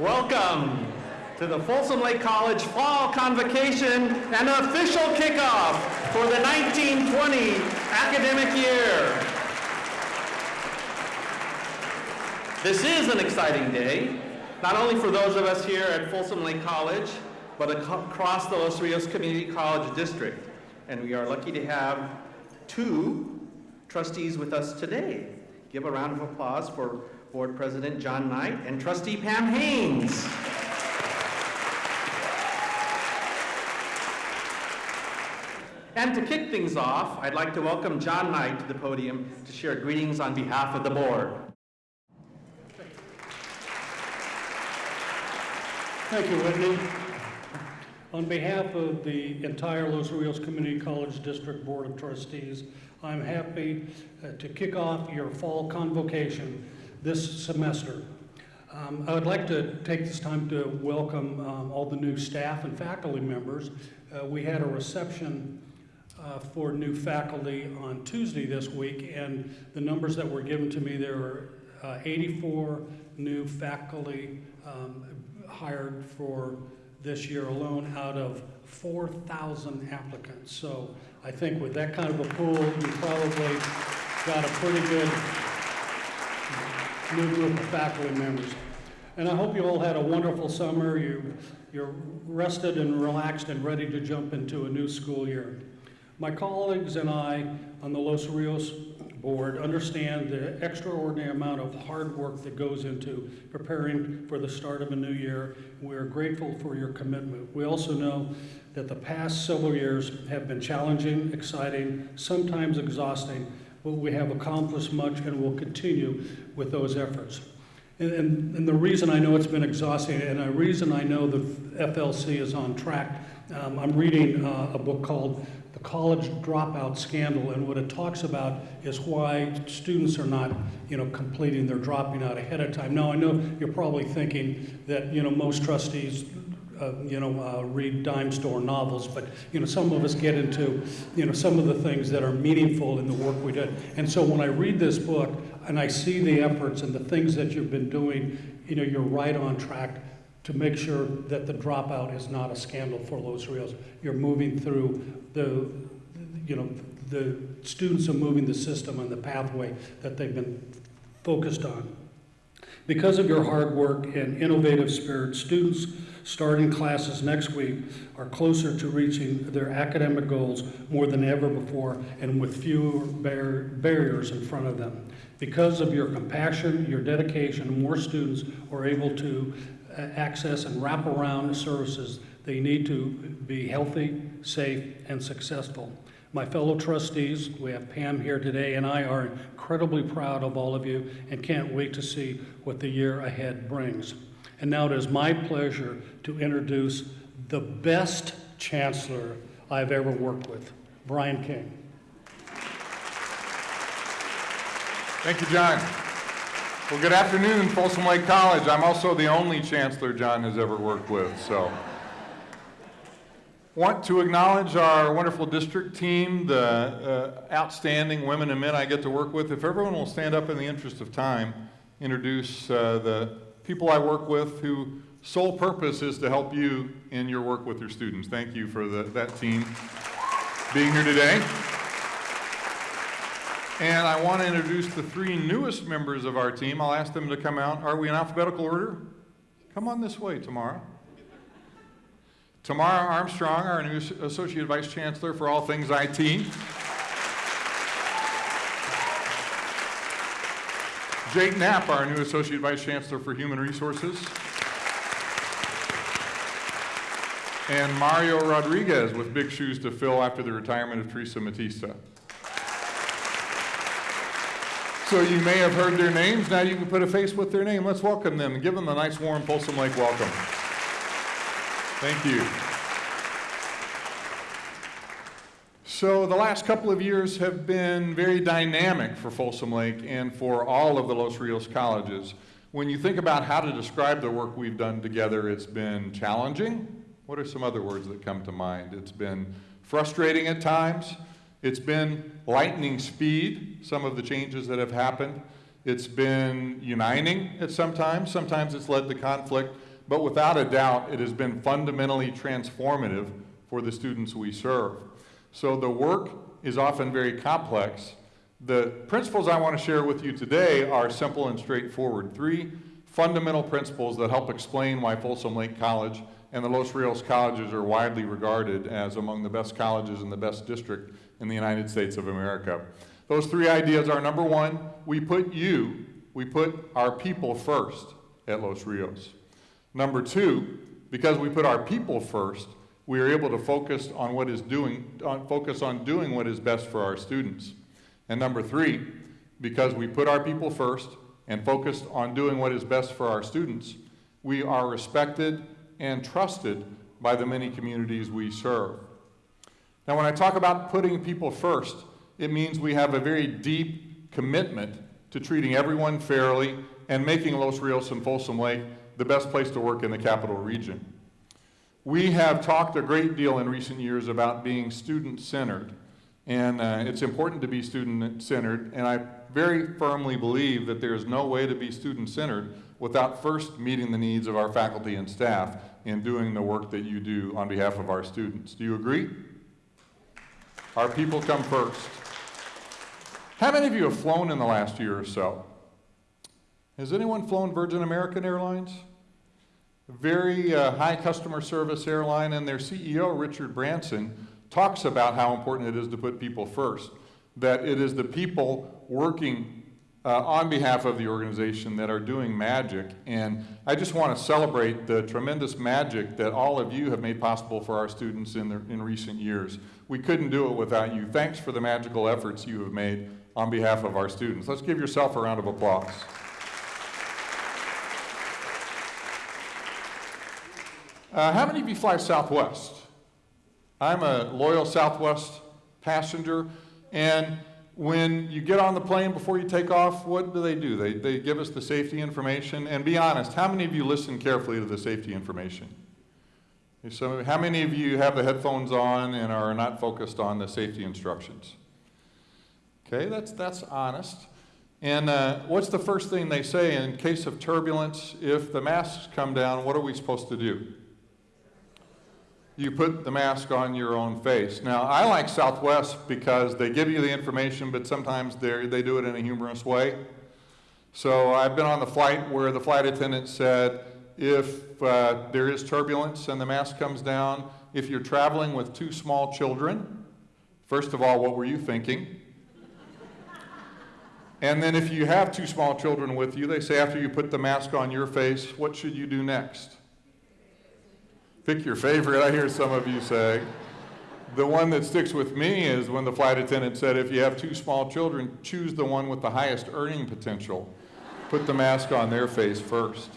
Welcome to the Folsom Lake College Fall Convocation and official kickoff for the 1920 academic year. This is an exciting day, not only for those of us here at Folsom Lake College, but across the Los Rios Community College District. And we are lucky to have two trustees with us today. Give a round of applause for Board President John Knight and Trustee Pam Haynes. And to kick things off, I'd like to welcome John Knight to the podium to share greetings on behalf of the board. Thank you, Whitney. On behalf of the entire Los Rios Community College District Board of Trustees, I'm happy uh, to kick off your fall convocation this semester. Um, I would like to take this time to welcome um, all the new staff and faculty members. Uh, we had a reception uh, for new faculty on Tuesday this week, and the numbers that were given to me, there were uh, 84 new faculty um, hired for this year alone out of 4,000 applicants. So I think with that kind of a pool, you probably got a pretty good new group of faculty members. And I hope you all had a wonderful summer. You, you're rested and relaxed and ready to jump into a new school year. My colleagues and I on the Los Rios board understand the extraordinary amount of hard work that goes into preparing for the start of a new year. We're grateful for your commitment. We also know that the past several years have been challenging, exciting, sometimes exhausting, but we have accomplished much and will continue with those efforts. And, and, and the reason I know it's been exhausting and the reason I know the FLC is on track, um, I'm reading uh, a book called the college dropout scandal, and what it talks about is why students are not, you know, completing their dropping out ahead of time. Now, I know you're probably thinking that, you know, most trustees, uh, you know, uh, read dime store novels, but, you know, some of us get into, you know, some of the things that are meaningful in the work we did. And so when I read this book and I see the efforts and the things that you've been doing, you know, you're right on track to make sure that the dropout is not a scandal for Los Rios. You're moving through the, you know, the students are moving the system on the pathway that they've been focused on. Because of your hard work and innovative spirit, students starting classes next week are closer to reaching their academic goals more than ever before and with fewer bar barriers in front of them. Because of your compassion, your dedication, more students are able to uh, access and wrap around the services they need to be healthy, safe, and successful. My fellow trustees, we have Pam here today, and I are incredibly proud of all of you and can't wait to see what the year ahead brings. And now it is my pleasure to introduce the best chancellor I've ever worked with, Brian King. Thank you, John. Well, good afternoon, Folsom Lake College. I'm also the only chancellor John has ever worked with, so. Want to acknowledge our wonderful district team, the uh, outstanding women and men I get to work with. If everyone will stand up in the interest of time, introduce uh, the people I work with who sole purpose is to help you in your work with your students. Thank you for the, that team being here today. And I want to introduce the three newest members of our team. I'll ask them to come out. Are we in alphabetical order? Come on this way, Tamara. Tamara Armstrong, our new Associate Vice Chancellor for all things IT. Jake Knapp, our new Associate Vice Chancellor for Human Resources. And Mario Rodriguez with big shoes to fill after the retirement of Teresa Matista. So you may have heard their names. Now you can put a face with their name. Let's welcome them and give them a nice warm Folsom Lake welcome. Thank you. So the last couple of years have been very dynamic for Folsom Lake and for all of the Los Rios colleges. When you think about how to describe the work we've done together, it's been challenging. What are some other words that come to mind? It's been frustrating at times. It's been lightning speed, some of the changes that have happened. It's been uniting at some times. Sometimes it's led to conflict. but without a doubt, it has been fundamentally transformative for the students we serve. So the work is often very complex. The principles I want to share with you today are simple and straightforward. Three fundamental principles that help explain why Folsom Lake College and the Los Rios colleges are widely regarded as among the best colleges in the best district in the United States of America. Those three ideas are number one, we put you, we put our people first at Los Rios. Number two, because we put our people first, we are able to focus on what is doing, on, focus on doing what is best for our students. And number three, because we put our people first and focused on doing what is best for our students, we are respected and trusted by the many communities we serve. Now, when I talk about putting people first, it means we have a very deep commitment to treating everyone fairly and making Los Rios and Folsom Lake the best place to work in the capital region. We have talked a great deal in recent years about being student-centered, and uh, it's important to be student-centered, and I very firmly believe that there is no way to be student-centered without first meeting the needs of our faculty and staff in doing the work that you do on behalf of our students. Do you agree? Our people come first. How many of you have flown in the last year or so? Has anyone flown Virgin American Airlines? Very uh, high customer service airline, and their CEO, Richard Branson, talks about how important it is to put people first. That it is the people working uh, on behalf of the organization that are doing magic. And I just want to celebrate the tremendous magic that all of you have made possible for our students in, the, in recent years. We couldn't do it without you. Thanks for the magical efforts you have made on behalf of our students. Let's give yourself a round of applause. Uh, how many of you fly Southwest? I'm a loyal Southwest passenger, and when you get on the plane before you take off, what do they do? They, they give us the safety information. And be honest, how many of you listen carefully to the safety information? So how many of you have the headphones on and are not focused on the safety instructions? Okay, that's, that's honest. And uh, what's the first thing they say in case of turbulence? If the masks come down, what are we supposed to do? You put the mask on your own face. Now, I like Southwest because they give you the information, but sometimes they do it in a humorous way. So I've been on the flight where the flight attendant said, if uh, there is turbulence and the mask comes down, if you're traveling with two small children, first of all, what were you thinking? and then if you have two small children with you, they say after you put the mask on your face, what should you do next? Pick your favorite, I hear some of you say. The one that sticks with me is when the flight attendant said, if you have two small children, choose the one with the highest earning potential. Put the mask on their face first.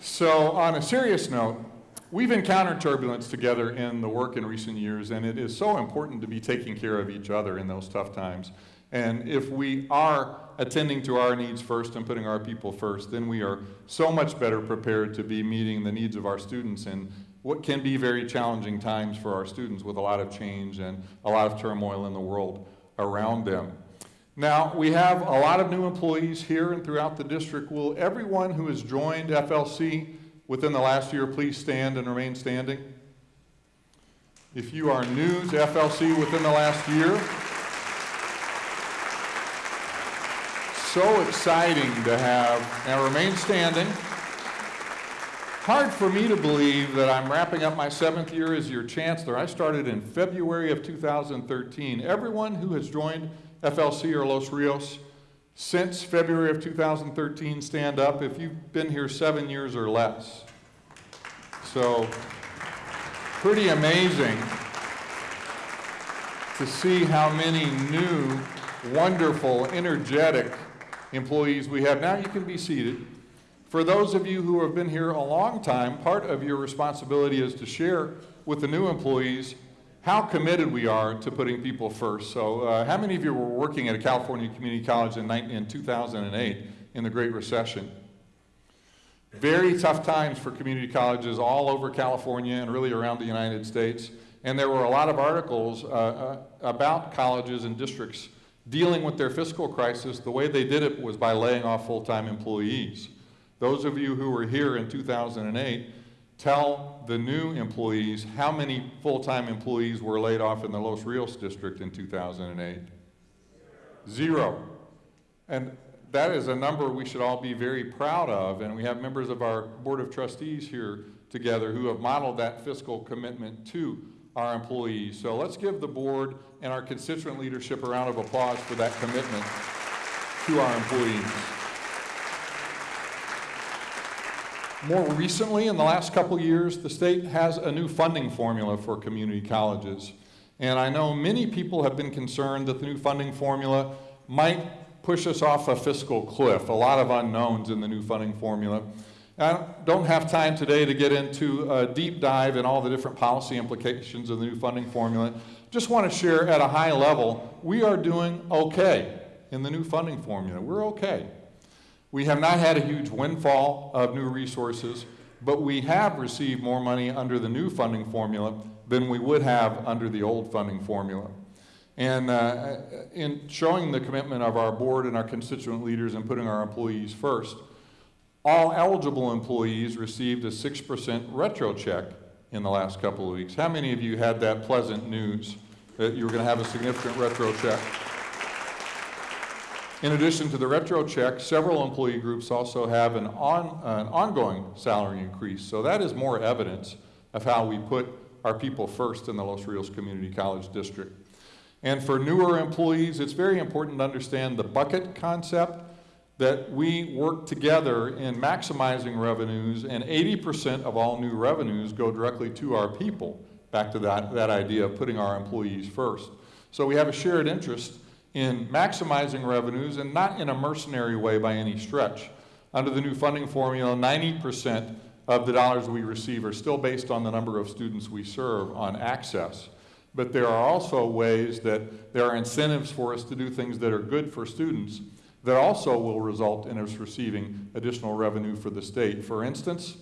So on a serious note, we've encountered turbulence together in the work in recent years, and it is so important to be taking care of each other in those tough times. And if we are attending to our needs first and putting our people first, then we are so much better prepared to be meeting the needs of our students in what can be very challenging times for our students with a lot of change and a lot of turmoil in the world around them. Now, we have a lot of new employees here and throughout the district. Will everyone who has joined FLC within the last year please stand and remain standing? If you are new to FLC within the last year, so exciting to have, and remain standing. Hard for me to believe that I'm wrapping up my seventh year as your chancellor. I started in February of 2013. Everyone who has joined FLC or Los Rios since February of 2013, stand up if you've been here seven years or less. So, pretty amazing to see how many new, wonderful, energetic employees we have. Now you can be seated. For those of you who have been here a long time, part of your responsibility is to share with the new employees how committed we are to putting people first. So uh, how many of you were working at a California community college in, in 2008 in the Great Recession? Very tough times for community colleges all over California and really around the United States. And there were a lot of articles uh, uh, about colleges and districts dealing with their fiscal crisis, the way they did it was by laying off full-time employees. Those of you who were here in 2008, tell the new employees how many full-time employees were laid off in the Los Rios district in 2008. Zero. And that is a number we should all be very proud of, and we have members of our Board of Trustees here together who have modeled that fiscal commitment to our employees. So let's give the board and our constituent leadership a round of applause for that commitment to our employees. More recently, in the last couple years, the state has a new funding formula for community colleges. And I know many people have been concerned that the new funding formula might push us off a fiscal cliff, a lot of unknowns in the new funding formula. I don't have time today to get into a deep dive in all the different policy implications of the new funding formula. Just want to share at a high level, we are doing okay in the new funding formula. We're okay. We have not had a huge windfall of new resources, but we have received more money under the new funding formula than we would have under the old funding formula. And uh, in showing the commitment of our board and our constituent leaders and putting our employees first, all eligible employees received a 6% retro check in the last couple of weeks. How many of you had that pleasant news that you were going to have a significant retro check? In addition to the retro check, several employee groups also have an, on, an ongoing salary increase. So that is more evidence of how we put our people first in the Los Rios Community College District. And for newer employees, it's very important to understand the bucket concept that we work together in maximizing revenues and 80% of all new revenues go directly to our people. Back to that, that idea of putting our employees first. So we have a shared interest in maximizing revenues and not in a mercenary way by any stretch. Under the new funding formula, 90% of the dollars we receive are still based on the number of students we serve on access. But there are also ways that there are incentives for us to do things that are good for students that also will result in us receiving additional revenue for the state. For instance,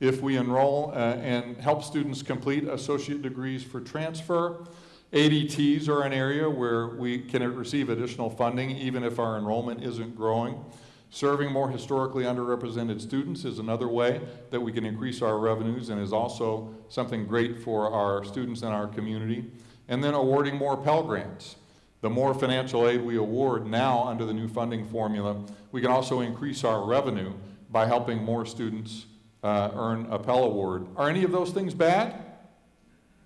if we enroll uh, and help students complete associate degrees for transfer, ADTs are an area where we can receive additional funding even if our enrollment isn't growing. Serving more historically underrepresented students is another way that we can increase our revenues and is also something great for our students and our community. And then awarding more Pell Grants. The more financial aid we award now under the new funding formula, we can also increase our revenue by helping more students uh, earn a Pell Award. Are any of those things bad?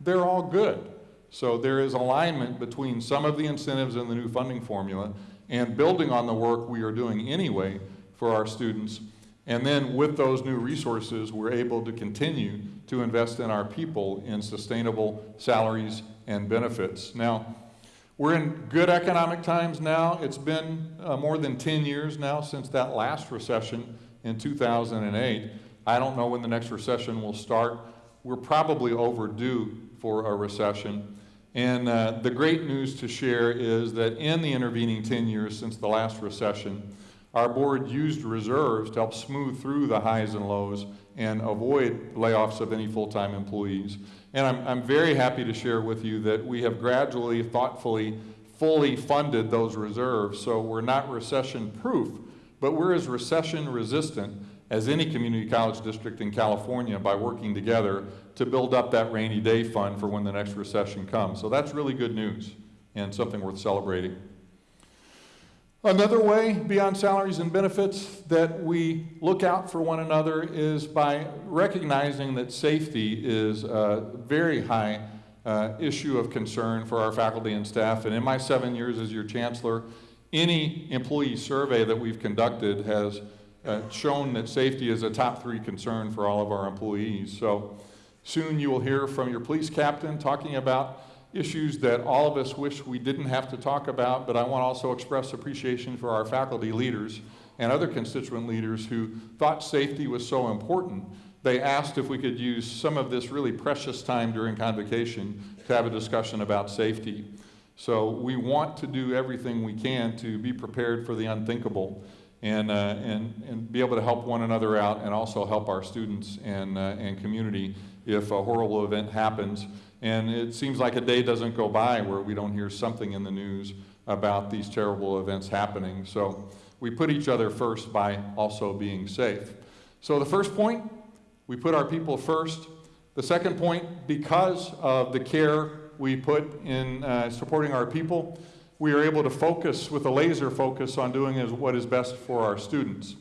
They're all good. So there is alignment between some of the incentives in the new funding formula and building on the work we are doing anyway for our students. And then with those new resources, we're able to continue to invest in our people in sustainable salaries and benefits. Now, we're in good economic times now. It's been uh, more than 10 years now since that last recession in 2008. I don't know when the next recession will start. We're probably overdue for a recession. And uh, the great news to share is that in the intervening 10 years since the last recession, our board used reserves to help smooth through the highs and lows and avoid layoffs of any full-time employees. And I'm, I'm very happy to share with you that we have gradually, thoughtfully, fully funded those reserves. So we're not recession-proof, but we're as recession-resistant as any community college district in California by working together to build up that rainy day fund for when the next recession comes. So that's really good news and something worth celebrating. Another way beyond salaries and benefits that we look out for one another is by recognizing that safety is a very high uh, issue of concern for our faculty and staff. And in my seven years as your chancellor, any employee survey that we've conducted has uh, shown that safety is a top three concern for all of our employees. So soon you will hear from your police captain talking about issues that all of us wish we didn't have to talk about, but I want to also express appreciation for our faculty leaders and other constituent leaders who thought safety was so important. They asked if we could use some of this really precious time during convocation to have a discussion about safety. So we want to do everything we can to be prepared for the unthinkable and, uh, and, and be able to help one another out and also help our students and, uh, and community if a horrible event happens. And it seems like a day doesn't go by where we don't hear something in the news about these terrible events happening. So we put each other first by also being safe. So the first point, we put our people first. The second point, because of the care we put in uh, supporting our people, we are able to focus with a laser focus on doing is what is best for our students.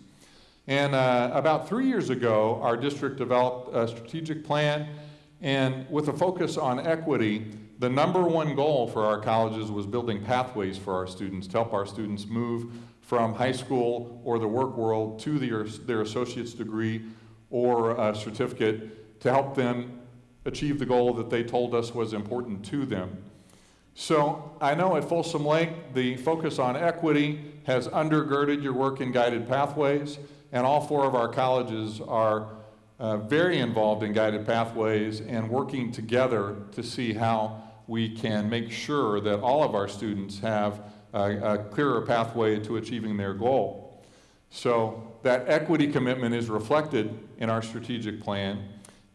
And uh, about three years ago, our district developed a strategic plan, and with a focus on equity, the number one goal for our colleges was building pathways for our students to help our students move from high school or the work world to their, their associate's degree or a certificate to help them achieve the goal that they told us was important to them. So I know at Folsom Lake, the focus on equity has undergirded your work in guided pathways, and all four of our colleges are uh, very involved in guided pathways and working together to see how we can make sure that all of our students have a, a clearer pathway to achieving their goal. So that equity commitment is reflected in our strategic plan.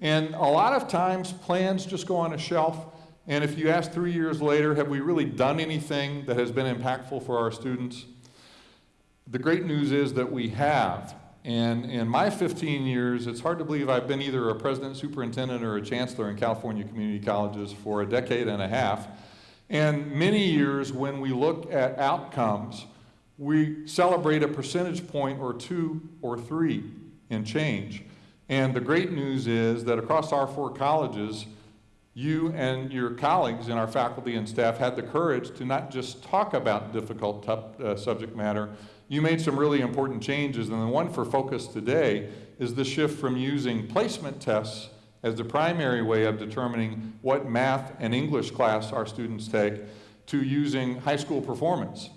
And a lot of times plans just go on a shelf and if you ask three years later, have we really done anything that has been impactful for our students? The great news is that we have. And in my 15 years, it's hard to believe I've been either a president, superintendent, or a chancellor in California community colleges for a decade and a half. And many years when we look at outcomes, we celebrate a percentage point or two or three in change. And the great news is that across our four colleges, you and your colleagues and our faculty and staff had the courage to not just talk about difficult uh, subject matter, you made some really important changes. And the one for focus today is the shift from using placement tests as the primary way of determining what math and English class our students take to using high school performance.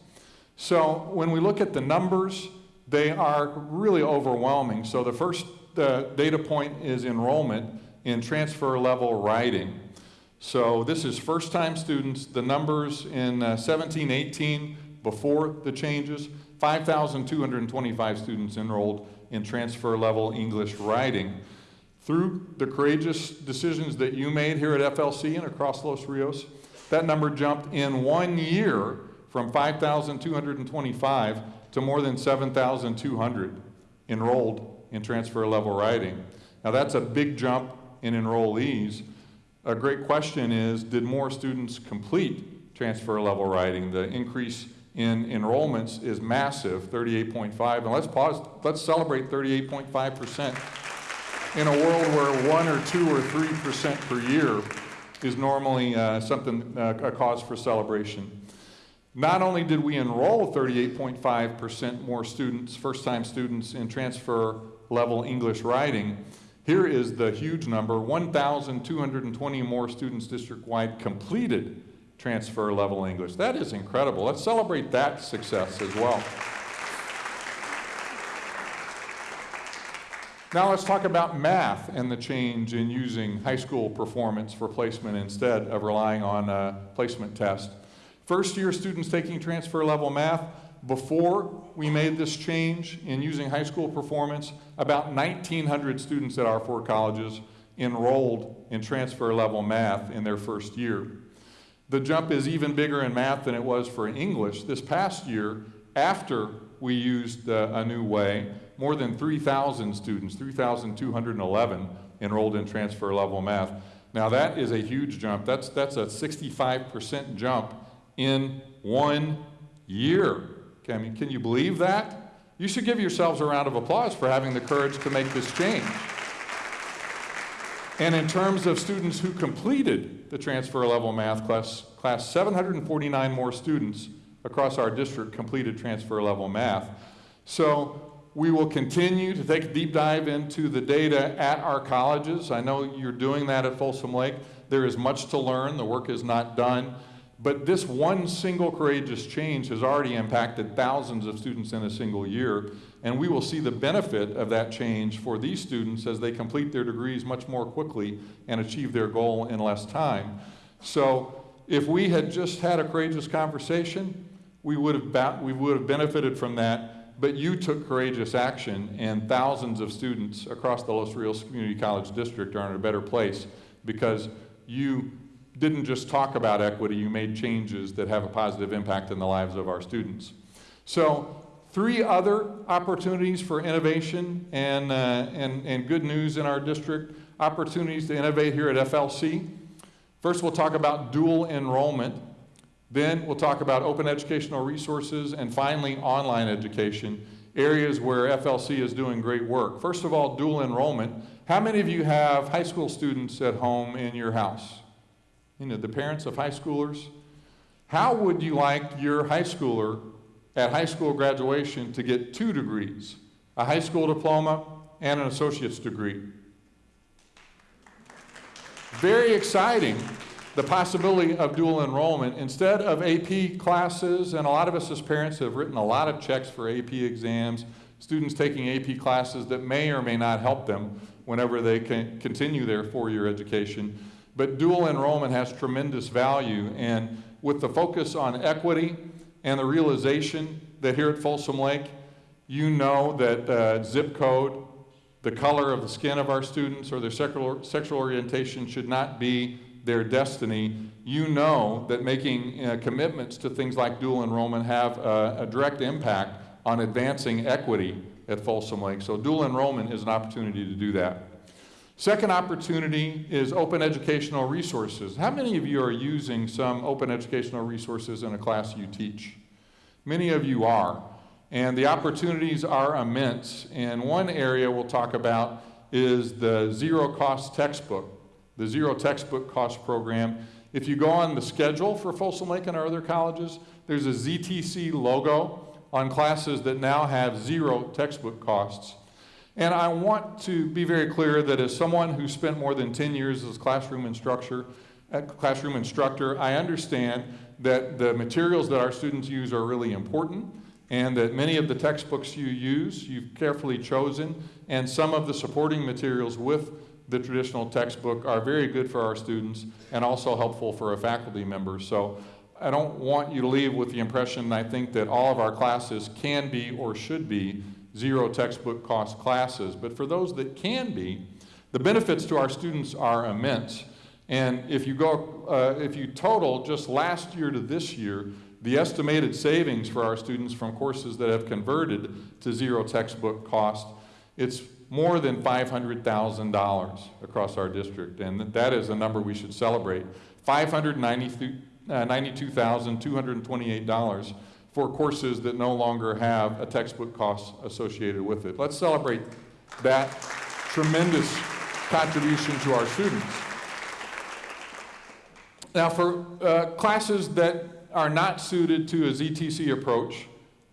So when we look at the numbers, they are really overwhelming. So the first uh, data point is enrollment in transfer level writing. So this is first time students. The numbers in uh, 17, 18, before the changes, 5,225 students enrolled in transfer level English writing. Through the courageous decisions that you made here at FLC and across Los Rios, that number jumped in one year from 5,225 to more than 7,200 enrolled in transfer level writing. Now that's a big jump in enrollees. A great question is, did more students complete transfer level writing? The increase in enrollments is massive, 38.5, and let's pause, let's celebrate 38.5% in a world where one or two or 3% per year is normally uh, something, uh, a cause for celebration. Not only did we enroll 38.5% more students, first-time students in transfer level English writing, here is the huge number, 1,220 more students district-wide completed transfer level English. That is incredible. Let's celebrate that success as well. Now let's talk about math and the change in using high school performance for placement instead of relying on a placement test. First year students taking transfer level math, before we made this change in using high school performance, about 1,900 students at our four colleges enrolled in transfer level math in their first year. The jump is even bigger in math than it was for English. This past year, after we used uh, a new way, more than 3,000 students, 3,211 enrolled in transfer level math. Now that is a huge jump. That's, that's a 65% jump in one year. I mean, can you believe that? You should give yourselves a round of applause for having the courage to make this change. And in terms of students who completed the transfer level math class, class 749 more students across our district completed transfer level math. So we will continue to take a deep dive into the data at our colleges. I know you're doing that at Folsom Lake. There is much to learn. The work is not done. But this one single courageous change has already impacted thousands of students in a single year, and we will see the benefit of that change for these students as they complete their degrees much more quickly and achieve their goal in less time. So if we had just had a courageous conversation, we would have, we would have benefited from that, but you took courageous action, and thousands of students across the Los Rios Community College District are in a better place because you didn't just talk about equity, you made changes that have a positive impact in the lives of our students. So Three other opportunities for innovation and, uh, and, and good news in our district, opportunities to innovate here at FLC. First, we'll talk about dual enrollment. Then we'll talk about open educational resources and finally online education, areas where FLC is doing great work. First of all, dual enrollment. How many of you have high school students at home in your house? You know, the parents of high schoolers? How would you like your high schooler at high school graduation to get two degrees, a high school diploma and an associate's degree? Very exciting, the possibility of dual enrollment. Instead of AP classes, and a lot of us as parents have written a lot of checks for AP exams, students taking AP classes that may or may not help them whenever they can continue their four-year education. But dual enrollment has tremendous value, and with the focus on equity and the realization that here at Folsom Lake, you know that uh, zip code, the color of the skin of our students, or their sexual, sexual orientation should not be their destiny. You know that making uh, commitments to things like dual enrollment have uh, a direct impact on advancing equity at Folsom Lake. So dual enrollment is an opportunity to do that. Second opportunity is open educational resources. How many of you are using some open educational resources in a class you teach? Many of you are. And the opportunities are immense. And one area we'll talk about is the zero cost textbook, the zero textbook cost program. If you go on the schedule for Folsom Lake and our other colleges, there's a ZTC logo on classes that now have zero textbook costs. And I want to be very clear that as someone who spent more than 10 years as classroom instructor, classroom instructor, I understand that the materials that our students use are really important and that many of the textbooks you use, you've carefully chosen, and some of the supporting materials with the traditional textbook are very good for our students and also helpful for a faculty member. So I don't want you to leave with the impression I think that all of our classes can be or should be zero textbook cost classes. But for those that can be, the benefits to our students are immense. And if you go, uh, if you total just last year to this year, the estimated savings for our students from courses that have converted to zero textbook cost, it's more than $500,000 across our district. And that is a number we should celebrate. $592,228 for courses that no longer have a textbook cost associated with it. Let's celebrate that tremendous contribution to our students. Now for uh, classes that are not suited to a ZTC approach,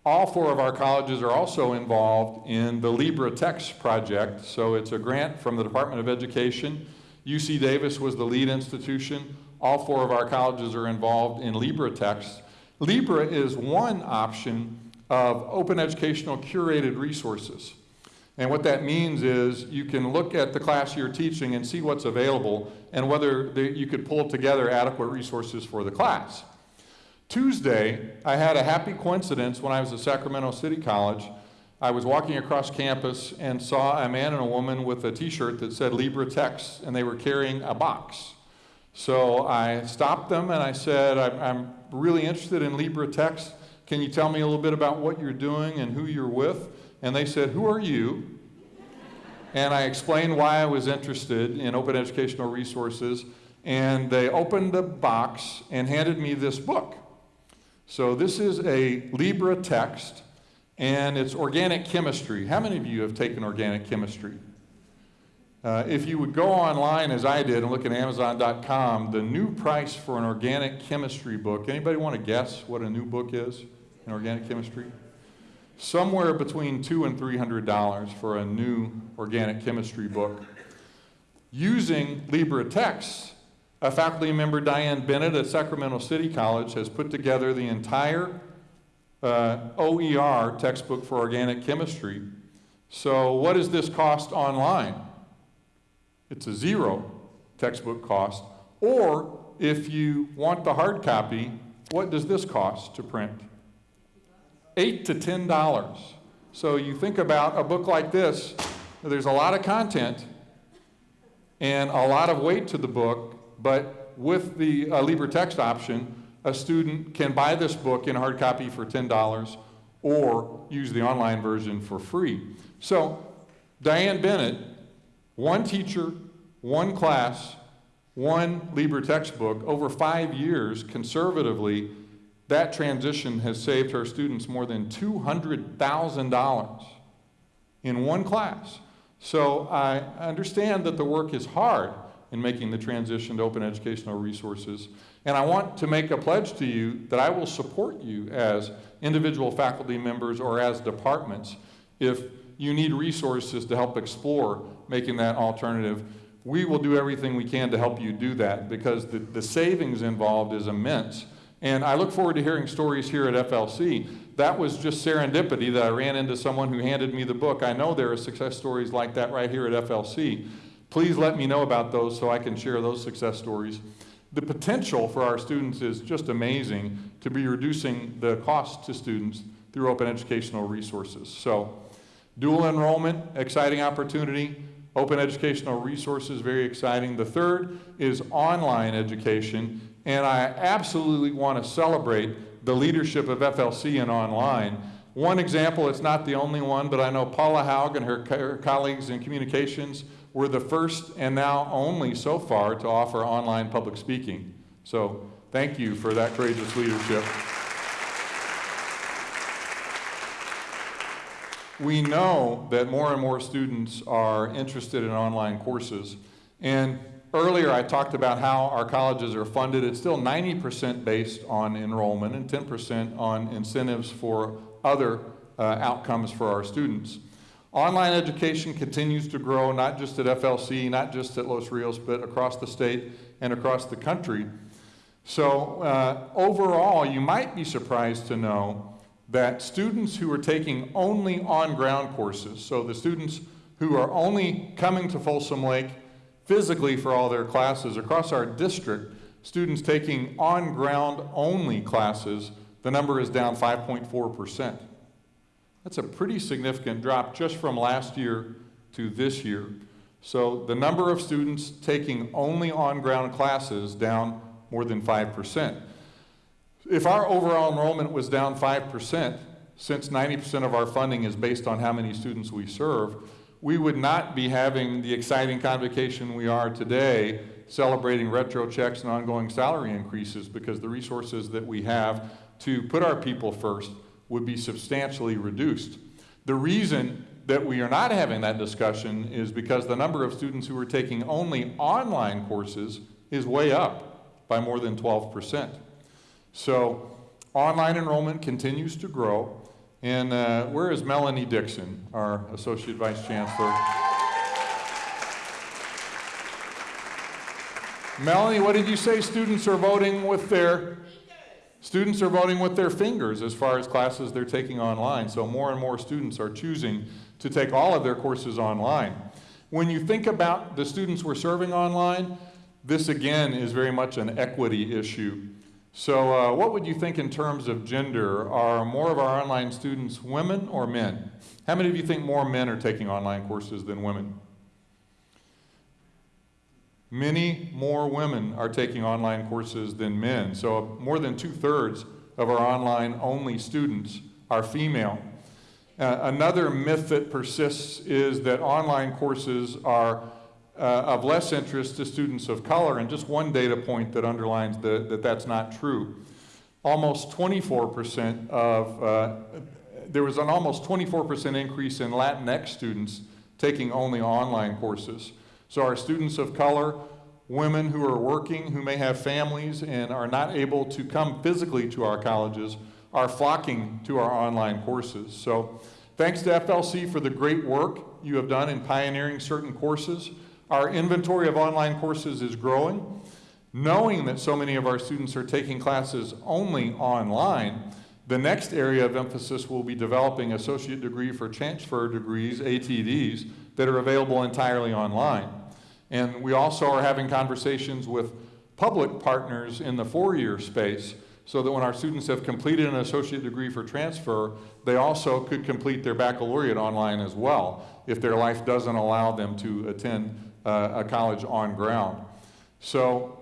all four of our colleges are also involved in the LibreText project. So it's a grant from the Department of Education. UC Davis was the lead institution. All four of our colleges are involved in LibreText. Libre is one option of open educational curated resources. And what that means is you can look at the class you're teaching and see what's available and whether you could pull together adequate resources for the class. Tuesday, I had a happy coincidence when I was at Sacramento City College. I was walking across campus and saw a man and a woman with a t-shirt that said LibreText and they were carrying a box. So I stopped them and I said, I'm, really interested in LibreText. Can you tell me a little bit about what you're doing and who you're with? And they said, who are you? And I explained why I was interested in open educational resources. And they opened the box and handed me this book. So this is a LibreText, and it's organic chemistry. How many of you have taken organic chemistry? Uh, if you would go online as I did and look at Amazon.com, the new price for an organic chemistry book, anybody want to guess what a new book is in organic chemistry? Somewhere between two and three hundred dollars for a new organic chemistry book. Using LibreText, a faculty member, Diane Bennett at Sacramento City College, has put together the entire uh, OER textbook for organic chemistry. So what does this cost online? It's a zero textbook cost. Or if you want the hard copy, what does this cost to print? Eight to ten dollars. So you think about a book like this, there's a lot of content and a lot of weight to the book, but with the uh, LibreText option, a student can buy this book in hard copy for $10 or use the online version for free. So, Diane Bennett, one teacher, one class, one Libre textbook, over five years, conservatively, that transition has saved her students more than $200,000 in one class. So I understand that the work is hard in making the transition to open educational resources. And I want to make a pledge to you that I will support you as individual faculty members or as departments if you need resources to help explore making that alternative. We will do everything we can to help you do that because the, the savings involved is immense. And I look forward to hearing stories here at FLC. That was just serendipity that I ran into someone who handed me the book. I know there are success stories like that right here at FLC. Please let me know about those so I can share those success stories. The potential for our students is just amazing to be reducing the cost to students through open educational resources. So, dual enrollment, exciting opportunity. Open educational resources, very exciting. The third is online education, and I absolutely want to celebrate the leadership of FLC in online. One example, it's not the only one, but I know Paula Haug and her, co her colleagues in communications were the first and now only so far to offer online public speaking. So thank you for that courageous leadership. We know that more and more students are interested in online courses. And earlier I talked about how our colleges are funded. It's still 90% based on enrollment and 10% on incentives for other uh, outcomes for our students. Online education continues to grow, not just at FLC, not just at Los Rios, but across the state and across the country. So uh, overall, you might be surprised to know that students who are taking only on-ground courses, so the students who are only coming to Folsom Lake physically for all their classes across our district, students taking on-ground only classes, the number is down 5.4 percent. That's a pretty significant drop just from last year to this year. So the number of students taking only on-ground classes down more than 5%. If our overall enrollment was down 5%, since 90% of our funding is based on how many students we serve, we would not be having the exciting convocation we are today celebrating retro checks and ongoing salary increases because the resources that we have to put our people first would be substantially reduced. The reason that we are not having that discussion is because the number of students who are taking only online courses is way up by more than 12%. So online enrollment continues to grow. And uh, where is Melanie Dixon, our Associate Vice Chancellor? Melanie, what did you say students are voting with their Students are voting with their fingers as far as classes they're taking online, so more and more students are choosing to take all of their courses online. When you think about the students we're serving online, this again is very much an equity issue. So uh, what would you think in terms of gender? Are more of our online students women or men? How many of you think more men are taking online courses than women? Many more women are taking online courses than men. So more than two-thirds of our online-only students are female. Uh, another myth that persists is that online courses are uh, of less interest to students of color, and just one data point that underlines the, that that's not true. Almost 24% of, uh, there was an almost 24% increase in Latinx students taking only online courses. So our students of color, women who are working, who may have families and are not able to come physically to our colleges, are flocking to our online courses. So thanks to FLC for the great work you have done in pioneering certain courses. Our inventory of online courses is growing. Knowing that so many of our students are taking classes only online, the next area of emphasis will be developing associate degree for transfer degrees, ADTs, that are available entirely online. And we also are having conversations with public partners in the four-year space so that when our students have completed an associate degree for transfer, they also could complete their baccalaureate online as well if their life doesn't allow them to attend a college on ground. So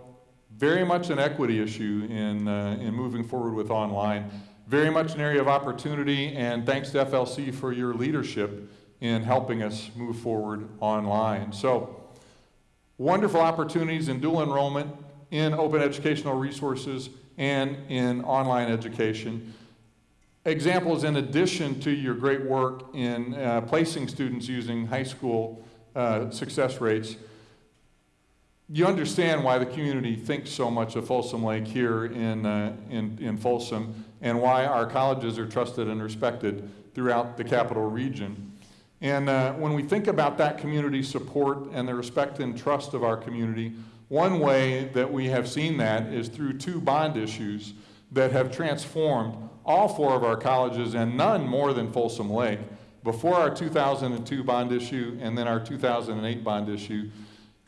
very much an equity issue in, uh, in moving forward with online. very much an area of opportunity, and thanks to FLC for your leadership in helping us move forward online. So, wonderful opportunities in dual enrollment, in open educational resources, and in online education. Examples in addition to your great work in uh, placing students using high school uh, success rates, you understand why the community thinks so much of Folsom Lake here in, uh, in, in Folsom and why our colleges are trusted and respected throughout the capital region. And uh, when we think about that community support and the respect and trust of our community, one way that we have seen that is through two bond issues that have transformed all four of our colleges and none more than Folsom Lake before our 2002 bond issue and then our 2008 bond issue.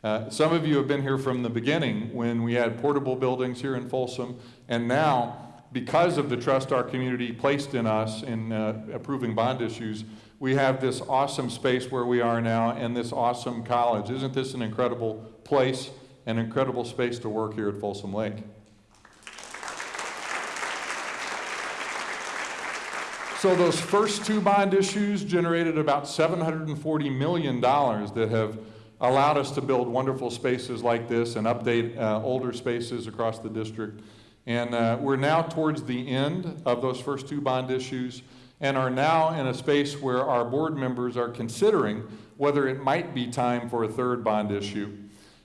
Uh, some of you have been here from the beginning when we had portable buildings here in Folsom, and now, because of the trust our community placed in us in uh, approving bond issues, we have this awesome space where we are now and this awesome college. Isn't this an incredible place, an incredible space to work here at Folsom Lake? So those first two bond issues generated about $740 million that have allowed us to build wonderful spaces like this and update uh, older spaces across the district. And uh, we're now towards the end of those first two bond issues and are now in a space where our board members are considering whether it might be time for a third bond issue.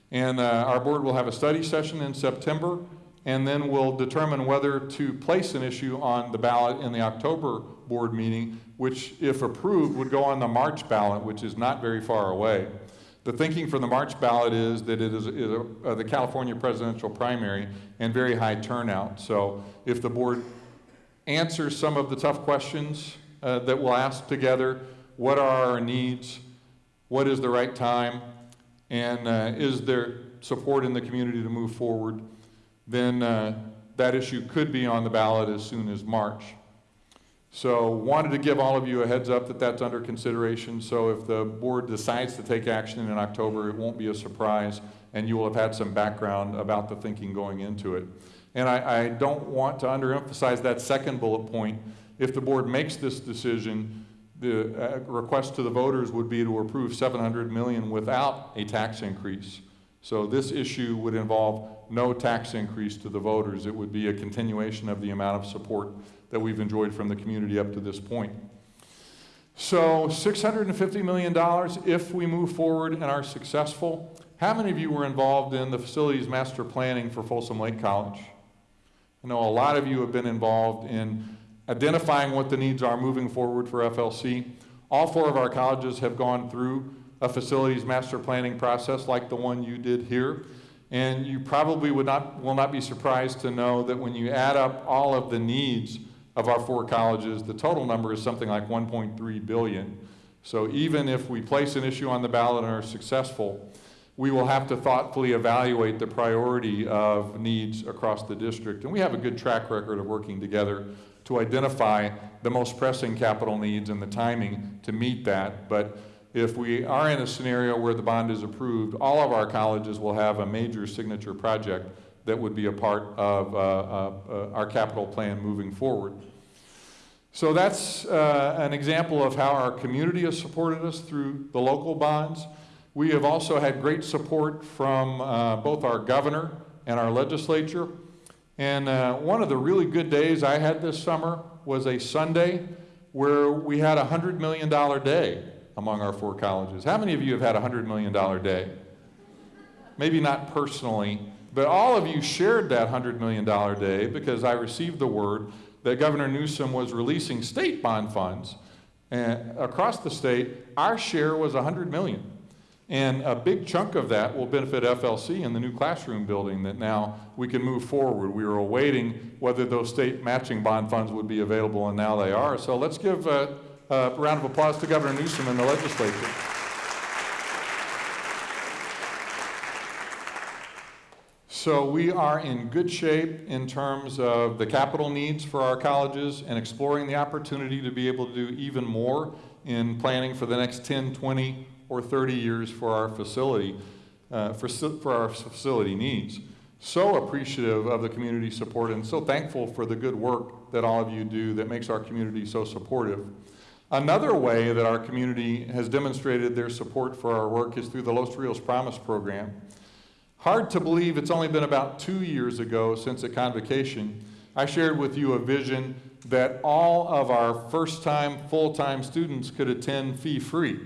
And uh, our board will have a study session in September and then we'll determine whether to place an issue on the ballot in the October board meeting, which, if approved, would go on the March ballot, which is not very far away. The thinking for the March ballot is that it is, is a, uh, the California presidential primary and very high turnout. So if the board answers some of the tough questions uh, that we'll ask together, what are our needs, what is the right time, and uh, is there support in the community to move forward, then uh, that issue could be on the ballot as soon as March. So wanted to give all of you a heads up that that's under consideration. So if the board decides to take action in October, it won't be a surprise and you will have had some background about the thinking going into it. And I, I don't want to underemphasize that second bullet point. If the board makes this decision, the uh, request to the voters would be to approve 700 million without a tax increase. So this issue would involve no tax increase to the voters. It would be a continuation of the amount of support that we've enjoyed from the community up to this point. So $650 million if we move forward and are successful. How many of you were involved in the facilities master planning for Folsom Lake College? I know a lot of you have been involved in identifying what the needs are moving forward for FLC. All four of our colleges have gone through a facilities master planning process like the one you did here. And you probably would not, will not be surprised to know that when you add up all of the needs of our four colleges, the total number is something like 1.3 billion. So even if we place an issue on the ballot and are successful, we will have to thoughtfully evaluate the priority of needs across the district. And we have a good track record of working together to identify the most pressing capital needs and the timing to meet that. But if we are in a scenario where the bond is approved, all of our colleges will have a major signature project that would be a part of uh, uh, uh, our capital plan moving forward. So that's uh, an example of how our community has supported us through the local bonds. We have also had great support from uh, both our governor and our legislature. And uh, one of the really good days I had this summer was a Sunday where we had a $100 million day among our four colleges. How many of you have had a $100 million day? Maybe not personally, but all of you shared that $100 million day because I received the word that Governor Newsom was releasing state bond funds and across the state. Our share was 100 million. And a big chunk of that will benefit FLC in the new classroom building that now we can move forward. We were awaiting whether those state matching bond funds would be available, and now they are. So let's give a, a round of applause to Governor Newsom and the legislature. So we are in good shape in terms of the capital needs for our colleges and exploring the opportunity to be able to do even more in planning for the next 10, 20, or 30 years for our facility, uh, for, for our facility needs. so appreciative of the community support and so thankful for the good work that all of you do that makes our community so supportive. Another way that our community has demonstrated their support for our work is through the Los Rios Promise program. Hard to believe it's only been about two years ago since at convocation, I shared with you a vision that all of our first-time, full-time students could attend fee-free.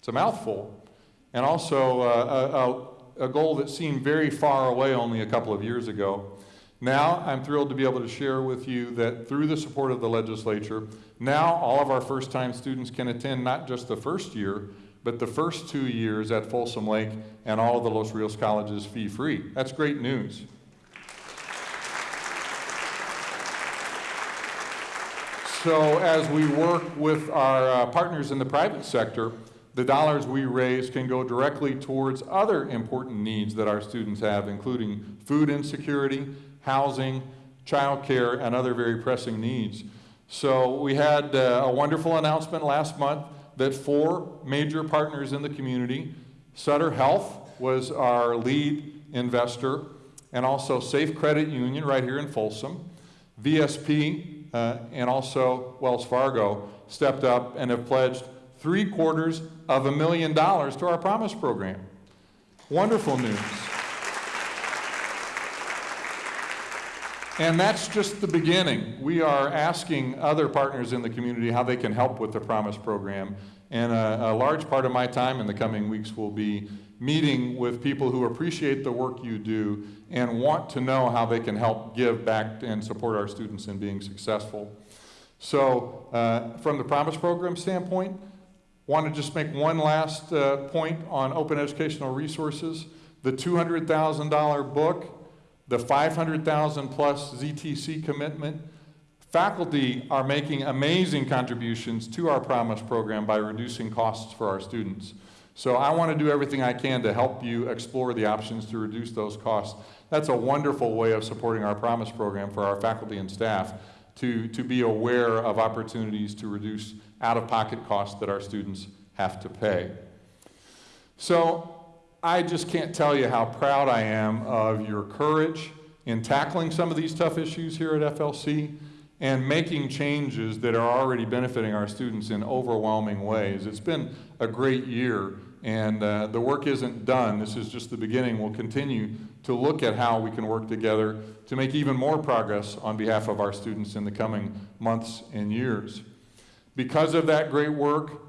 It's a mouthful, and also uh, a, a, a goal that seemed very far away only a couple of years ago. Now, I'm thrilled to be able to share with you that through the support of the legislature, now all of our first-time students can attend not just the first year, but the first two years at Folsom Lake and all of the Los Rios colleges fee-free. That's great news. So as we work with our uh, partners in the private sector, the dollars we raise can go directly towards other important needs that our students have, including food insecurity, housing, childcare, and other very pressing needs. So we had uh, a wonderful announcement last month that four major partners in the community, Sutter Health was our lead investor, and also Safe Credit Union right here in Folsom, VSP, uh, and also Wells Fargo stepped up and have pledged three quarters of a million dollars to our Promise program. Wonderful news. And that's just the beginning. We are asking other partners in the community how they can help with the Promise program. And a, a, large part of my time in the coming weeks will be meeting with people who appreciate the work you do and want to know how they can help give back and support our students in being successful. So uh, from the Promise Program standpoint, want to just make one last uh, point on open educational resources. The $200,000 book, the 500,000 plus ZTC commitment, faculty are making amazing contributions to our Promise program by reducing costs for our students. So I want to do everything I can to help you explore the options to reduce those costs. That's a wonderful way of supporting our Promise program for our faculty and staff to, to be aware of opportunities to reduce out-of-pocket costs that our students have to pay. So I just can't tell you how proud I am of your courage in tackling some of these tough issues here at FLC and making changes that are already benefiting our students in overwhelming ways. It's been a great year and uh, the work isn't done. This is just the beginning. We'll continue to look at how we can work together to make even more progress on behalf of our students in the coming months and years. Because of that great work,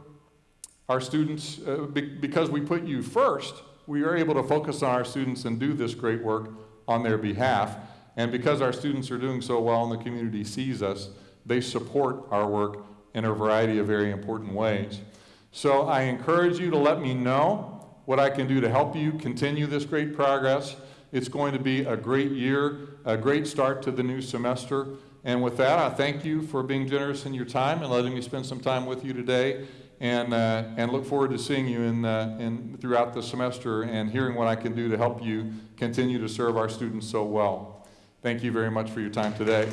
our students, uh, be because we put you first, we are able to focus on our students and do this great work on their behalf. And because our students are doing so well and the community sees us, they support our work in a variety of very important ways. So I encourage you to let me know what I can do to help you continue this great progress. It's going to be a great year, a great start to the new semester. And with that, I thank you for being generous in your time and letting me spend some time with you today. And, uh, and look forward to seeing you in, uh, in, throughout the semester and hearing what I can do to help you continue to serve our students so well. Thank you very much for your time today.